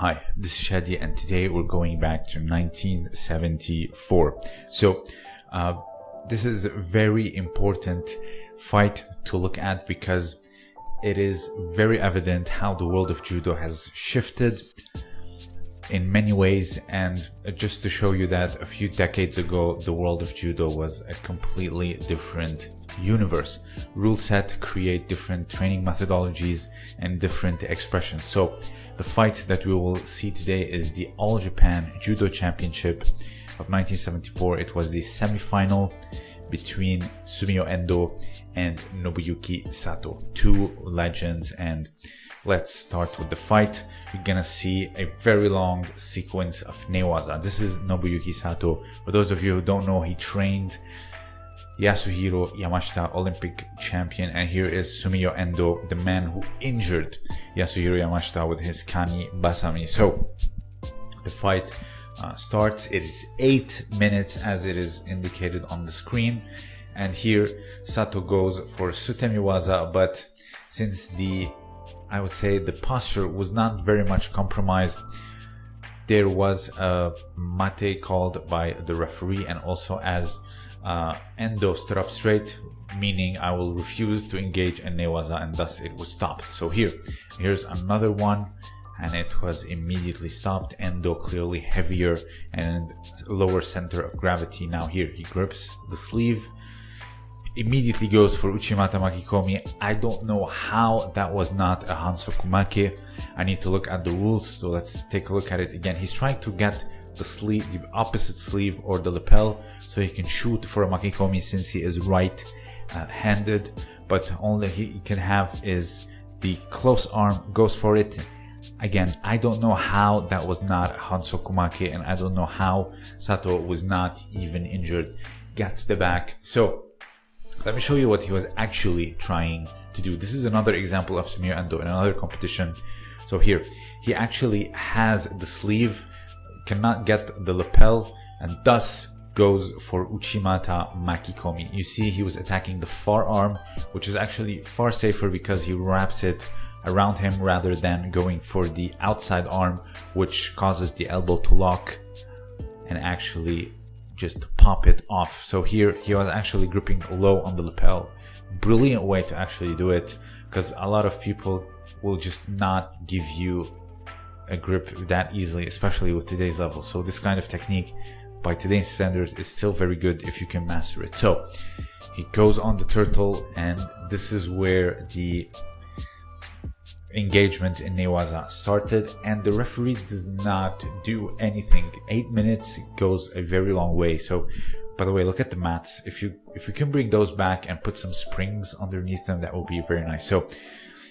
Hi, this is Shadi, and today we're going back to 1974. So, uh, this is a very important fight to look at because it is very evident how the world of judo has shifted in many ways and just to show you that a few decades ago the world of judo was a completely different universe rule set create different training methodologies and different expressions so the fight that we will see today is the all japan judo championship of 1974 it was the semi-final between Sumio Endo and Nobuyuki Sato, two legends. And let's start with the fight. You're gonna see a very long sequence of newaza. This is Nobuyuki Sato. For those of you who don't know, he trained Yasuhiro Yamashita, Olympic champion, and here is Sumio Endo, the man who injured Yasuhiro Yamashita with his Kani Basami. So the fight uh, starts. It is eight minutes as it is indicated on the screen. And here Sato goes for Sutemiwaza, but since the, I would say the posture was not very much compromised, there was a mate called by the referee and also as uh, up straight, meaning I will refuse to engage in Newaza and thus it was stopped. So here, here's another one and it was immediately stopped. Endo clearly heavier and lower center of gravity. Now here he grips the sleeve, immediately goes for Uchimata Makikomi. I don't know how that was not a Hansokumake. I need to look at the rules, so let's take a look at it again. He's trying to get the sleeve, the opposite sleeve or the lapel, so he can shoot for a Makikomi since he is right uh, handed, but only he can have is the close arm goes for it Again, I don't know how that was not Hansokumake and I don't know how Sato was not even injured. Gets the back. So let me show you what he was actually trying to do. This is another example of Sumio Endo in another competition. So here, he actually has the sleeve, cannot get the lapel, and thus goes for Uchimata Makikomi. You see he was attacking the far arm, which is actually far safer because he wraps it around him rather than going for the outside arm, which causes the elbow to lock and actually just pop it off. So here he was actually gripping low on the lapel. Brilliant way to actually do it because a lot of people will just not give you a grip that easily, especially with today's level. So this kind of technique by today's standards is still very good if you can master it. So he goes on the turtle and this is where the engagement in Newaza started and the referee does not do anything. Eight minutes goes a very long way. So by the way, look at the mats. If you if you can bring those back and put some springs underneath them, that will be very nice. So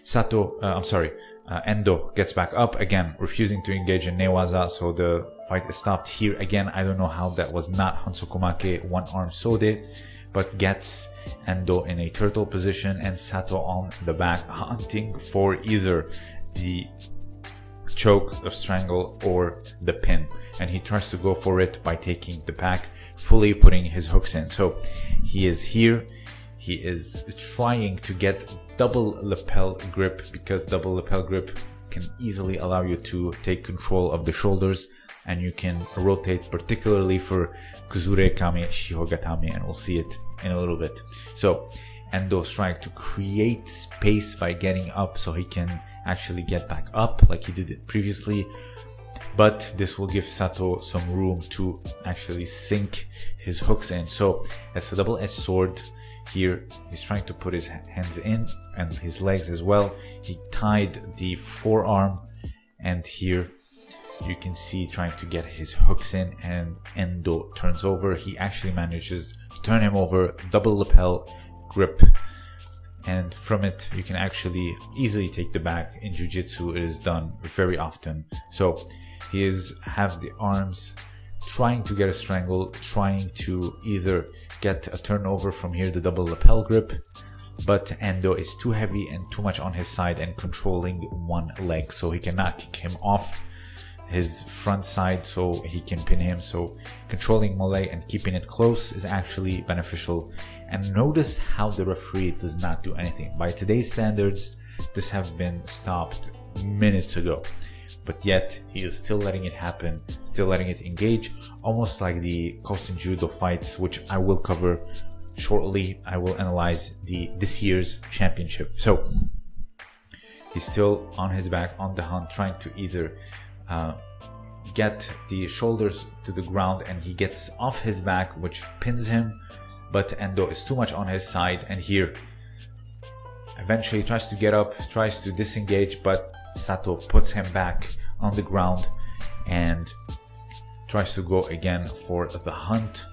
Sato, uh, I'm sorry, uh, Endo gets back up again, refusing to engage in Newaza. So the fight is stopped here again. I don't know how that was not Hansokumake one arm Sode but gets Endo in a turtle position and Sato on the back hunting for either the choke or strangle or the pin and he tries to go for it by taking the pack fully putting his hooks in so he is here he is trying to get double lapel grip because double lapel grip can easily allow you to take control of the shoulders and you can rotate particularly for Kuzure Kami Shihogatame and we'll see it in a little bit. So Endo's trying to create space by getting up so he can actually get back up like he did it previously. But this will give Sato some room to actually sink his hooks in. So it's a double-edged sword here. He's trying to put his hands in and his legs as well. He tied the forearm and here you can see trying to get his hooks in and Endo turns over. He actually manages to turn him over, double lapel grip. And from it, you can actually easily take the back. In Jiu-Jitsu, it is done very often. So he is have the arms trying to get a strangle, trying to either get a turnover from here, the double lapel grip, but Endo is too heavy and too much on his side and controlling one leg, so he cannot kick him off his front side so he can pin him. So controlling Malay and keeping it close is actually beneficial. And notice how the referee does not do anything. By today's standards, this have been stopped minutes ago. But yet he is still letting it happen, still letting it engage, almost like the Kosen Judo fights, which I will cover shortly. I will analyze the this year's championship. So he's still on his back on the hunt, trying to either uh, get the shoulders to the ground and he gets off his back, which pins him. But Endo is too much on his side, and here eventually tries to get up, tries to disengage, but Sato puts him back on the ground and tries to go again for the hunt.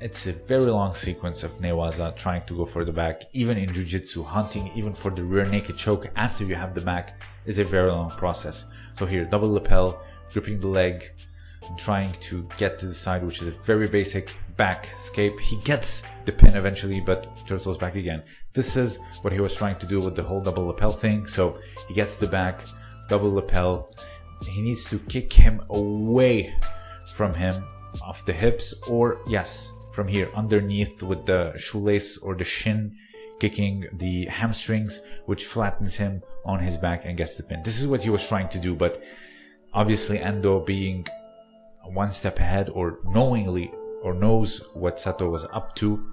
It's a very long sequence of Newaza trying to go for the back. Even in Jiu-Jitsu, hunting even for the rear naked choke after you have the back is a very long process. So here, double lapel, gripping the leg, trying to get to the side, which is a very basic back escape. He gets the pin eventually, but turtles back again. This is what he was trying to do with the whole double lapel thing. So he gets the back, double lapel. He needs to kick him away from him off the hips, or yes, from here underneath with the shoelace or the shin kicking the hamstrings, which flattens him on his back and gets the pin. This is what he was trying to do, but obviously Endo being one step ahead or knowingly or knows what Sato was up to.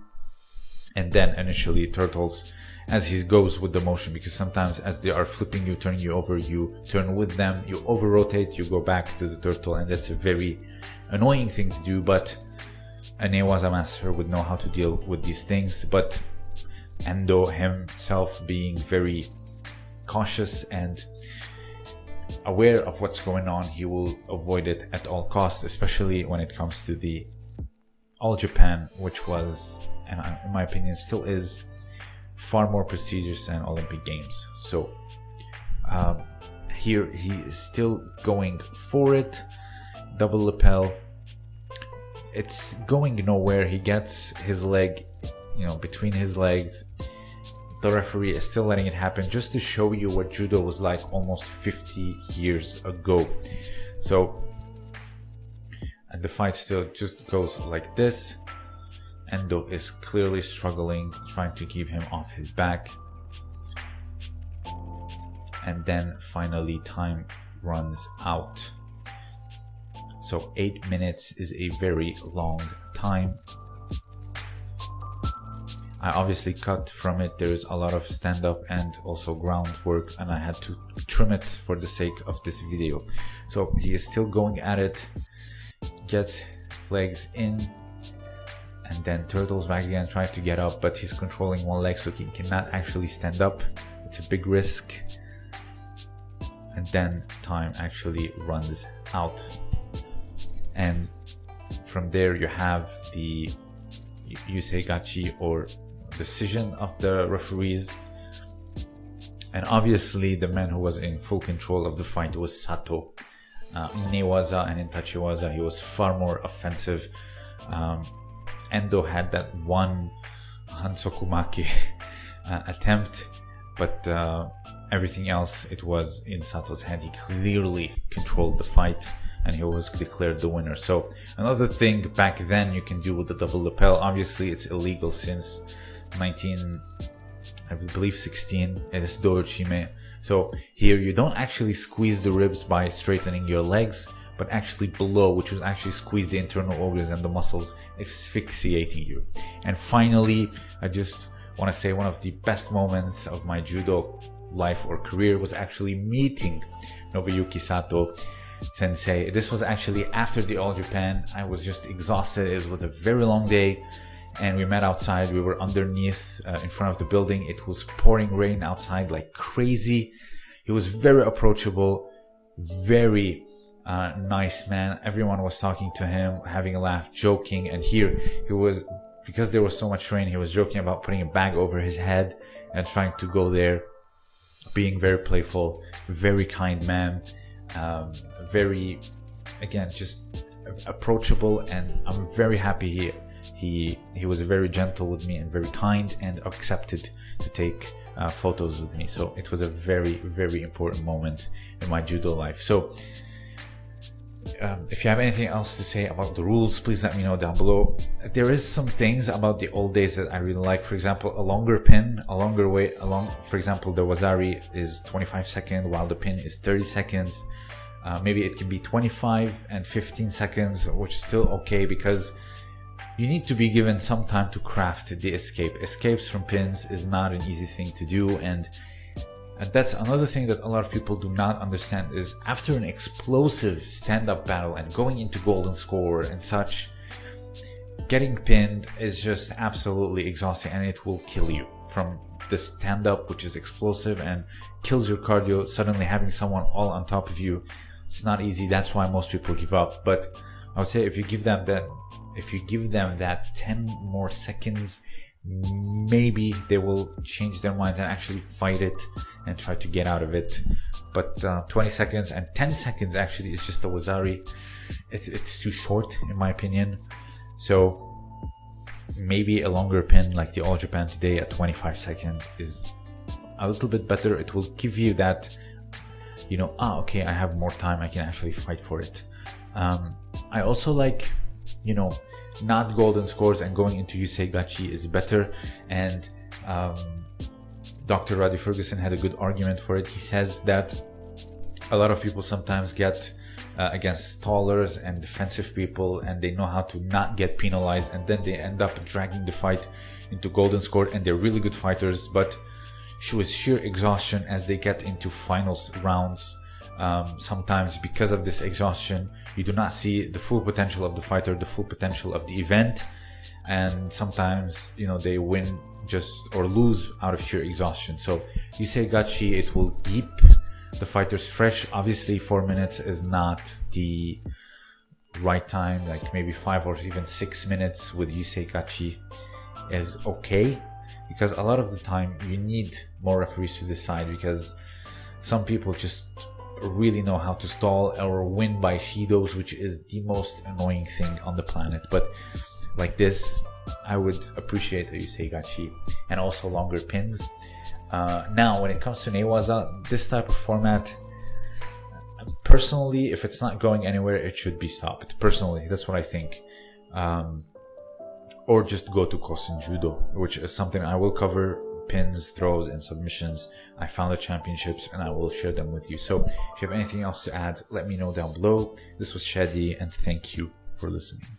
And then initially Turtles, as he goes with the motion, because sometimes as they are flipping you, turning you over, you turn with them, you over rotate, you go back to the turtle, and that's a very annoying thing to do. But a Newaza master would know how to deal with these things. But Endo himself being very cautious and aware of what's going on, he will avoid it at all costs, especially when it comes to the all Japan, which was, and in my opinion, still is far more prestigious than Olympic Games. So um, here he is still going for it. Double lapel. It's going nowhere. He gets his leg, you know, between his legs. The referee is still letting it happen just to show you what judo was like almost 50 years ago. So and the fight still just goes like this. Endo is clearly struggling, trying to keep him off his back. And then finally time runs out. So 8 minutes is a very long time. I obviously cut from it, there's a lot of stand up and also groundwork and I had to trim it for the sake of this video. So he is still going at it get legs in and then turtles back again trying to get up but he's controlling one leg so he cannot actually stand up. It's a big risk. And then time actually runs out. And from there you have the gachi or decision of the referees. And obviously the man who was in full control of the fight was Sato uh, Newaza and in Tachiwaza he was far more offensive. Um, Endo had that one Hansokumake uh, attempt, but uh, everything else it was in Sato's hand. He clearly controlled the fight and he was declared the winner. So another thing back then you can do with the double lapel. Obviously it's illegal since 19, I believe 16. It is doyochime so here you don't actually squeeze the ribs by straightening your legs, but actually below, which will actually squeeze the internal organs and the muscles, asphyxiating you. And finally, I just want to say one of the best moments of my judo life or career was actually meeting Nobuyuki Sato sensei. This was actually after the All Japan. I was just exhausted. It was a very long day and we met outside. We were underneath uh, in front of the building. It was pouring rain outside like crazy. He was very approachable, very uh, nice man. Everyone was talking to him, having a laugh, joking. And here he was, because there was so much rain, he was joking about putting a bag over his head and trying to go there, being very playful, very kind man, um, very, again, just approachable. And I'm very happy he he he was very gentle with me and very kind and accepted to take uh, photos with me so it was a very very important moment in my judo life so um, if you have anything else to say about the rules, please let me know down below. There is some things about the old days that I really like. For example, a longer pin, a longer way along. For example, the Wazari is 25 seconds, while the pin is 30 seconds. Uh, maybe it can be 25 and 15 seconds, which is still okay because you need to be given some time to craft the escape. Escapes from pins is not an easy thing to do, and and that's another thing that a lot of people do not understand is after an explosive stand-up battle and going into golden score and such, getting pinned is just absolutely exhausting and it will kill you from the stand-up which is explosive and kills your cardio. Suddenly having someone all on top of you, it's not easy. That's why most people give up. But I would say if you give them that if you give them that 10 more seconds maybe they will change their minds and actually fight it and try to get out of it. But uh, 20 seconds and 10 seconds actually is just a Wazari. It's, it's too short in my opinion. So maybe a longer pin like the All Japan today at 25 seconds is a little bit better. It will give you that, you know, ah, okay, I have more time. I can actually fight for it. Um, I also like, you know, not golden scores and going into Yusei Gachi is better. And um, Dr. Rhadi Ferguson had a good argument for it. He says that a lot of people sometimes get uh, against stallers and defensive people and they know how to not get penalized and then they end up dragging the fight into golden score and they're really good fighters but with sheer exhaustion as they get into finals rounds um, sometimes because of this exhaustion you do not see the full potential of the fighter the full potential of the event. And sometimes you know they win just or lose out of sheer exhaustion. So Yusei Gachi it will keep the fighters fresh. Obviously four minutes is not the right time like maybe five or even six minutes with Yusei Gachi is okay. Because a lot of the time you need more referees to decide because some people just really know how to stall or win by Shidos, which is the most annoying thing on the planet. But like this, I would appreciate a Yusei Gachi and also longer pins. Uh, now, when it comes to Newaza, this type of format, personally, if it's not going anywhere, it should be stopped. Personally, that's what I think. Um, or just go to Kosen Judo, which is something I will cover pins, throws, and submissions. I found the championships and I will share them with you. So if you have anything else to add, let me know down below. This was Shadi and thank you for listening.